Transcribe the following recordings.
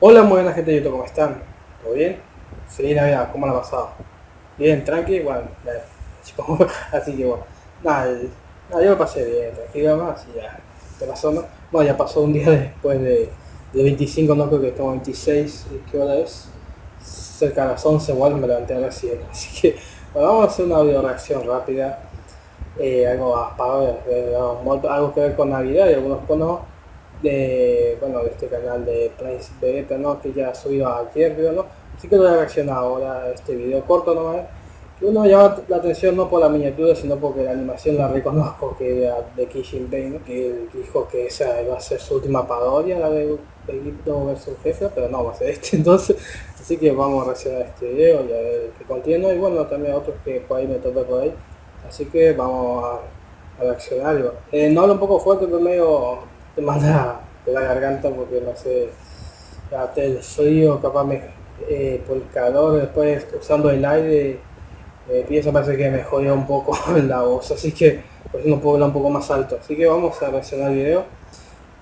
Hola, muy buena gente de YouTube, ¿cómo están? ¿Todo bien? Feliz Navidad, ¿cómo la ha pasado? Bien, tranqui, bueno, así que bueno, nada, nada, yo lo pasé bien, tranquilo más, y ya, te pasó, ¿no? Bueno, ya pasó un día después de, de 25, no creo que estamos 26, ¿qué hora es? Cerca de las 11, igual me levanté recién, así que, bueno, vamos a hacer una video reacción rápida, eh, algo apagado, algo que ver con Navidad y algunos conos de, bueno, de este canal de Place Vegeta, ¿no? Que ya ha subido ayer, creo, ¿no? Así que voy a reaccionar ahora a este video corto nomás. Que uno llama la atención no por la miniatura, sino porque la animación la reconozco que era de Kishin Bane, que dijo que esa iba a ser su última parodia, la de Egipto vs Jefe, pero no va a ser este entonces. Así que vamos a reaccionar a este video y a ver qué contiene. Y bueno, también otros que por ahí me topé por ahí. Así que vamos a, reaccionar. Eh, no hablo un poco fuerte, pero medio te manda la garganta porque no sé, el frío, capaz me, eh, por el calor, después usando el aire, eh, pienso parece que me un poco la voz, así que pues no puedo hablar un poco más alto. Así que vamos a reaccionar el video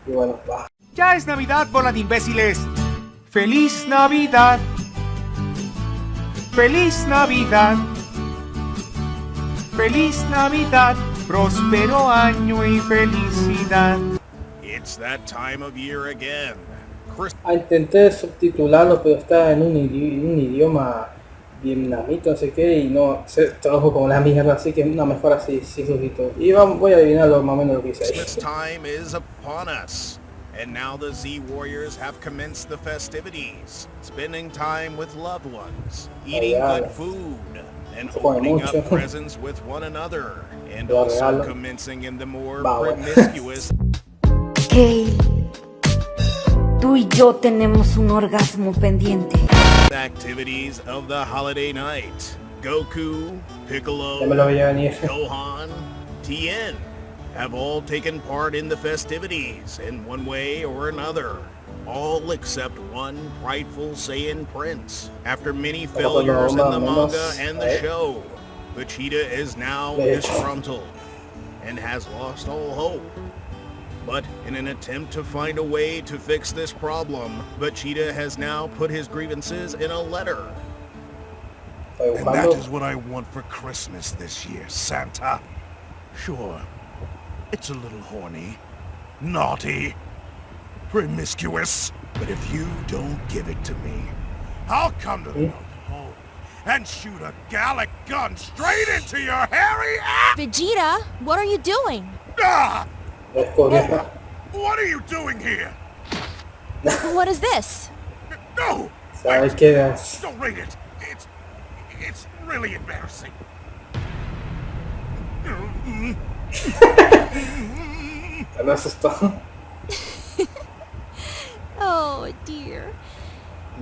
y bueno, va. Ya es Navidad, bola de imbéciles. ¡Feliz Navidad! ¡Feliz Navidad! ¡Feliz Navidad! Próspero año y felicidad. It's that time of year again. Chris Ah, intenté subtitularlo, pero está en un, idi- un idioma vietnamita, no sé qué, y no se tradujo como la mierda, así que no, mejor así, sin subtítulos. Y vamos, voy a adivinar más o menos lo que dice ahí. time is upon us. And now the Z Warriors have commenced the festivities, spending time with loved ones, eating good food, and opening up presents with one another, and also commencing in the more promiscuous Kale, tú y yo tenemos un orgasmo pendiente. activities of the holiday night. Goku, Piccolo, Ya me lo veía. Gohan, Tien have all taken part in the festivities in one way or another. All except one prideful Saiyan prince. After many failures in the manga and the show, Vegeta is now disgruntled and has lost all hope. But in an attempt to find a way to fix this problem, Vegeta has now put his grievances in a letter. And that is what I want for Christmas this year, Santa. Sure, it's a little horny, naughty, promiscuous, but if you don't give it to me, I'll come to the North Pole and shoot a Galick gun straight into your hairy ass! Vegeta, what are you doing? Ah! Descubriendo. What are you doing here? What is this? No! ¿Sabes qué es? Don't read it! It's... it's really embarrassing. Me asustó. Oh dear.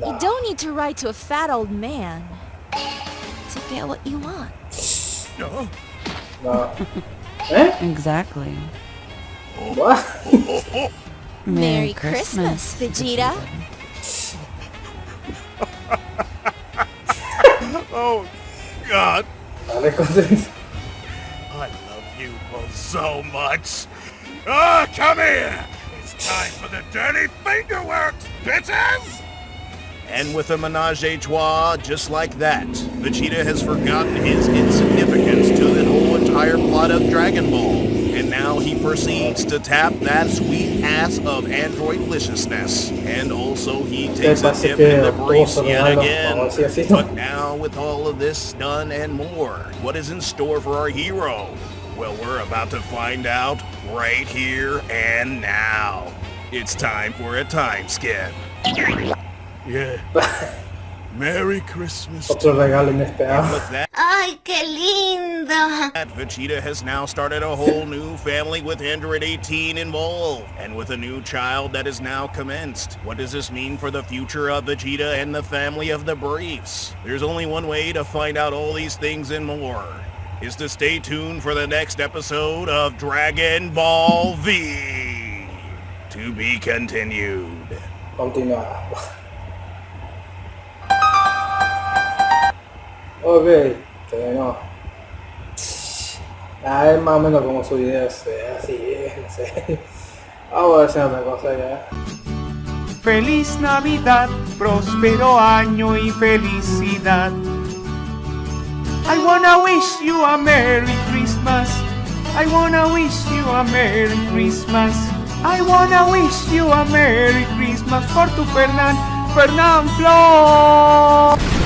You don't need to write to a fat old man to get what you want. No. No. ¿Eh? Exactly. What? Merry Christmas, Vegeta. Oh, God. I love you both so much. Ah, come here! It's time for the dirty fingerworks, bitches! And with a menage a trois just like that, Vegeta has forgotten his insignificance to the whole entire plot of Dragon Ball. And now he proceeds to tap that sweet ass of Android androidliciousness. And also he takes a parece dip in the obtuvo briefs yet again. vamos a decir así, ¿no? But now with all of this done and more, what is in store for our hero? Well, we're about to find out right here and now. It's time for a time skip. Yeah. Merry Christmas. Otro regalo inesperado. With that, ¡Ay, qué lindo! Vegeta has now started a whole new family with Android 18 involved, and with a new child that is now commenced. What does this mean for the future of Vegeta and the family of the Briefs? There's only one way to find out all these things and more, is to stay tuned for the next episode of Dragon Ball V. To be continued. Continuar. Ok, terminó. Ah, es más o menos como su video, es así, no sé. Vamos a hacer otra cosa ya. Feliz Navidad, próspero año y felicidad. I wanna wish you a Merry Christmas. I wanna wish you a Merry Christmas. I wanna wish you a Merry Christmas por tu Fernán, Fernán Flor.